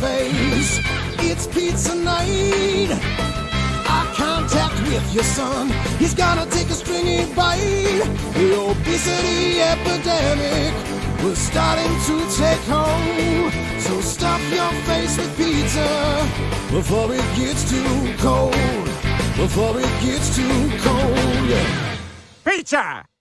face. It's pizza night. Eye contact with your son. He's gonna take a stringy bite. The obesity epidemic was starting to take hold. So stuff your face with pizza before it gets too cold. Before it gets too cold. Yeah. Pizza!